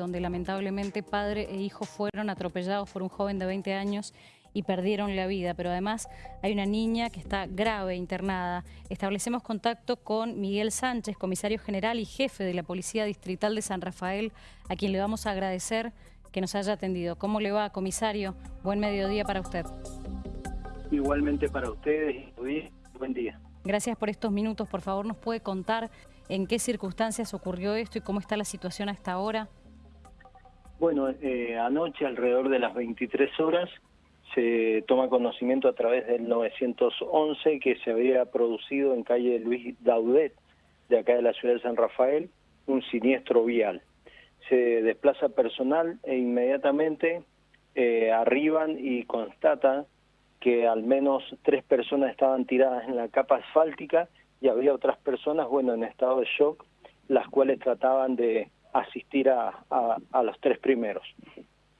donde lamentablemente padre e hijo fueron atropellados por un joven de 20 años y perdieron la vida, pero además hay una niña que está grave, internada. Establecemos contacto con Miguel Sánchez, comisario general y jefe de la Policía Distrital de San Rafael, a quien le vamos a agradecer que nos haya atendido. ¿Cómo le va, comisario? Buen mediodía para usted. Igualmente para ustedes, buen día. Gracias por estos minutos. Por favor, ¿nos puede contar en qué circunstancias ocurrió esto y cómo está la situación hasta ahora? Bueno, eh, anoche alrededor de las 23 horas se toma conocimiento a través del 911 que se había producido en calle Luis Daudet, de acá de la ciudad de San Rafael, un siniestro vial. Se desplaza personal e inmediatamente eh, arriban y constatan que al menos tres personas estaban tiradas en la capa asfáltica y había otras personas, bueno, en estado de shock, las cuales trataban de asistir a, a, los tres primeros.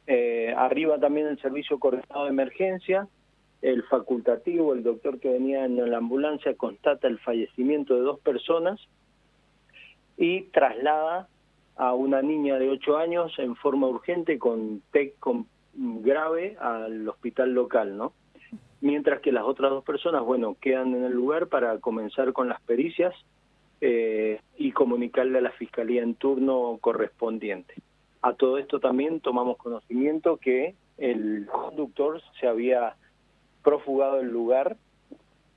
Eh, arriba también el servicio coordinado de emergencia, el facultativo, el doctor que venía en la ambulancia, constata el fallecimiento de dos personas y traslada a una niña de 8 años en forma urgente con TEC grave al hospital local, ¿no? Mientras que las otras dos personas, bueno, quedan en el lugar para comenzar con las pericias eh, comunicarle a la fiscalía en turno correspondiente. A todo esto también tomamos conocimiento que el conductor se había profugado del lugar,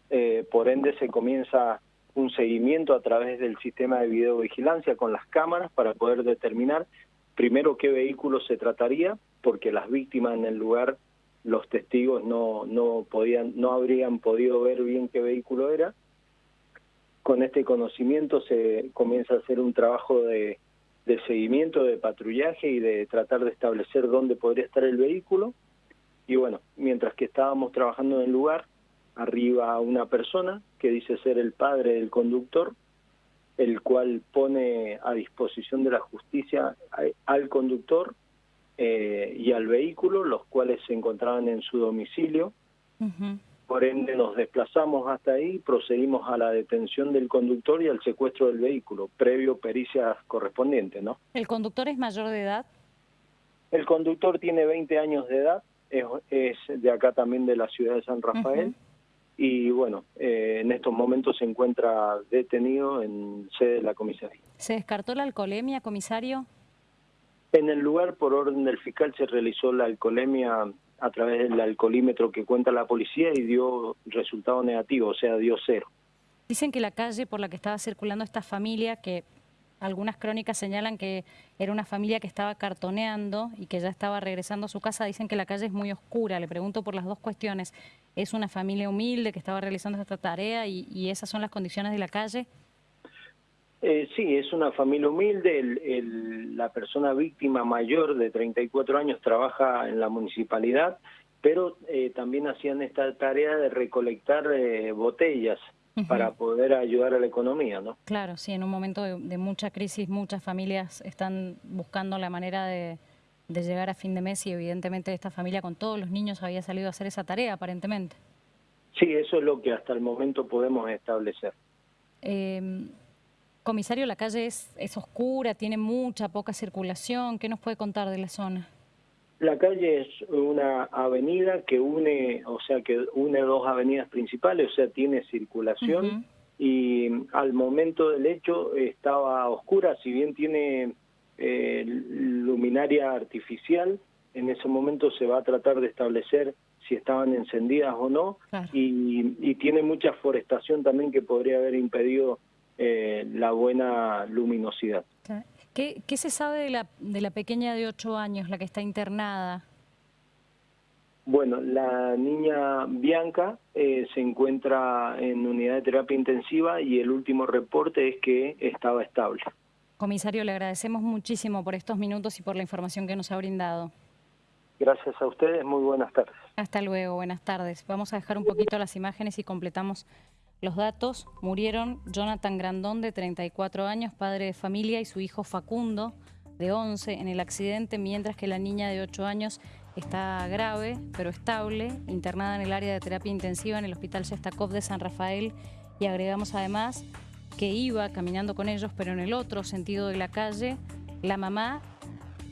eh, por ende se comienza un seguimiento a través del sistema de videovigilancia con las cámaras para poder determinar primero qué vehículo se trataría, porque las víctimas en el lugar, los testigos no, no, podían, no habrían podido ver bien qué vehículo era, con este conocimiento se comienza a hacer un trabajo de, seguimiento, de patrullaje y de tratar de establecer dónde podría estar el vehículo. Y bueno, mientras que estábamos trabajando en el lugar, arriba una persona que dice ser el padre del conductor, el cual pone a disposición de la justicia al conductor eh, y al vehículo, los cuales se encontraban en su domicilio. Por ende nos desplazamos hasta ahí, procedimos a la detención del conductor y al secuestro del vehículo, previo pericias correspondientes, ¿no? ¿El conductor es mayor de edad? El conductor tiene 20 años de edad, es, de acá también de la ciudad de San Rafael, y bueno, eh, en estos momentos se encuentra detenido en sede de la comisaría. ¿Se descartó la alcoholemia, comisario? En el lugar, por orden del fiscal, se realizó la alcoholemia a través del alcoholímetro que cuenta la policía y dio resultado negativo, o sea, dio cero. Dicen que la calle por la que estaba circulando esta familia, que algunas crónicas señalan que era una familia que estaba cartoneando y que ya estaba regresando a su casa, dicen que la calle es muy oscura. Le pregunto por las dos cuestiones. ¿Es una familia humilde que estaba realizando esta tarea y, esas son las condiciones de la calle? Eh, sí, es una familia humilde. la persona víctima mayor de 34 años trabaja en la municipalidad, pero eh, también hacían esta tarea de recolectar eh, botellas para poder ayudar a la economía, ¿no? Claro, sí, en un momento de, mucha crisis muchas familias están buscando la manera de, llegar a fin de mes y evidentemente esta familia con todos los niños había salido a hacer esa tarea aparentemente. Sí, eso es lo que hasta el momento podemos establecer. Eh, Comisario, la calle es, es oscura, tiene mucha, poca circulación. ¿Qué nos puede contar de la zona? La calle es una avenida que une, o sea, que une dos avenidas principales, o sea, tiene circulación y al momento del hecho estaba oscura, si bien tiene eh, luminaria artificial, en ese momento se va a tratar de establecer si estaban encendidas o no y, y tiene mucha forestación también que podría haber impedido eh, la buena luminosidad. ¿Qué, ¿Qué, se sabe de la, de la pequeña de 8 años, la que está internada? Bueno, la niña Bianca eh, se encuentra en unidad de terapia intensiva y el último reporte es que estaba estable. Comisario, le agradecemos muchísimo por estos minutos y por la información que nos ha brindado. Gracias a ustedes, muy buenas tardes. Hasta luego, buenas tardes. Vamos a dejar un poquito las imágenes y completamos los datos, murieron Jonathan Grandón, de 34 años, padre de familia, y su hijo Facundo, de 11, en el accidente, mientras que la niña de 8 años está grave, pero estable, internada en el área de terapia intensiva en el Hospital Shestakov de San Rafael. Y agregamos además que iba caminando con ellos, pero en el otro sentido de la calle, la mamá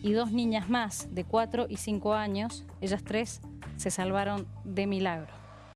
y dos niñas más de 4 y 5 años, ellas tres se salvaron de milagro.